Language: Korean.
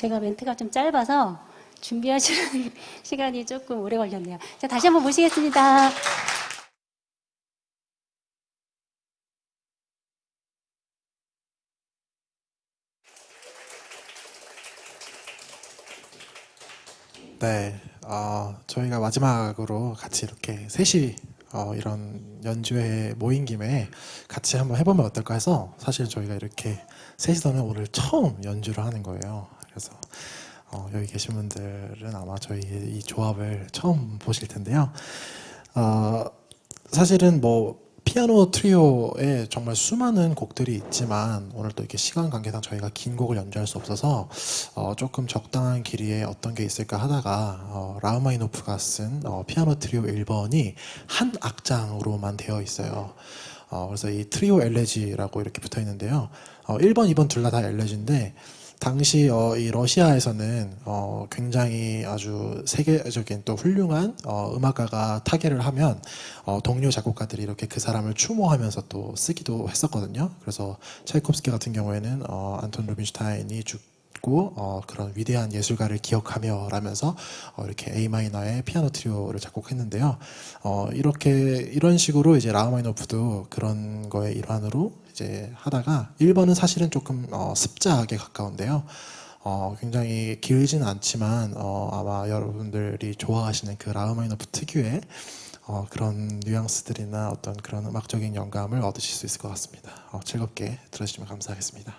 제가 멘트가 좀 짧아서 준비하시는 시간이 조금 오래 걸렸네요. 자, 다시 한번 모시겠습니다. 네, 어, 저희가 마지막으로 같이 이렇게 셋이 어, 이런 연주회 모인 김에 같이 한번 해보면 어떨까 해서 사실 저희가 이렇게 셋이서는 오늘 처음 연주를 하는 거예요. 그래서 어, 여기 계신 분들은 아마 저희 이 조합을 처음 보실 텐데요. 어, 사실은 뭐 피아노 트리오에 정말 수많은 곡들이 있지만 오늘 또 이렇게 시간 관계상 저희가 긴 곡을 연주할 수 없어서 어, 조금 적당한 길이에 어떤 게 있을까 하다가 어, 라흐마니노프가 쓴 어, 피아노 트리오 1번이 한 악장으로만 되어 있어요. 어, 그래서 이 트리오 엘레지라고 이렇게 붙어 있는데요. 어, 1번, 2번 둘 다 다 엘레지인데 당시 어, 이 러시아에서는 어, 굉장히 아주 세계적인 또 훌륭한 어, 음악가가 타계를 하면 어, 동료 작곡가들이 이렇게 그 사람을 추모하면서 또 쓰기도 했었거든요. 그래서 차이콥스키 같은 경우에는 어, 안톤 루빈슈타인이 죽 고 어, 그런 위대한 예술가를 기억하며 라면서 어, 이렇게 A 마이너의 피아노 트리오를 작곡했는데요. 어, 이렇게 이런 식으로 이제 라흐마니노프도 그런 거의 일환으로 이제 하다가 1번은 사실은 조금 어, 습자하게 가까운데요. 어, 굉장히 길진 않지만 어, 아마 여러분들이 좋아하시는 그 라흐마니노프 특유의 어, 그런 뉘앙스들이나 어떤 그런 음악적인 영감을 얻으실 수 있을 것 같습니다. 어, 즐겁게 들어주시면 감사하겠습니다.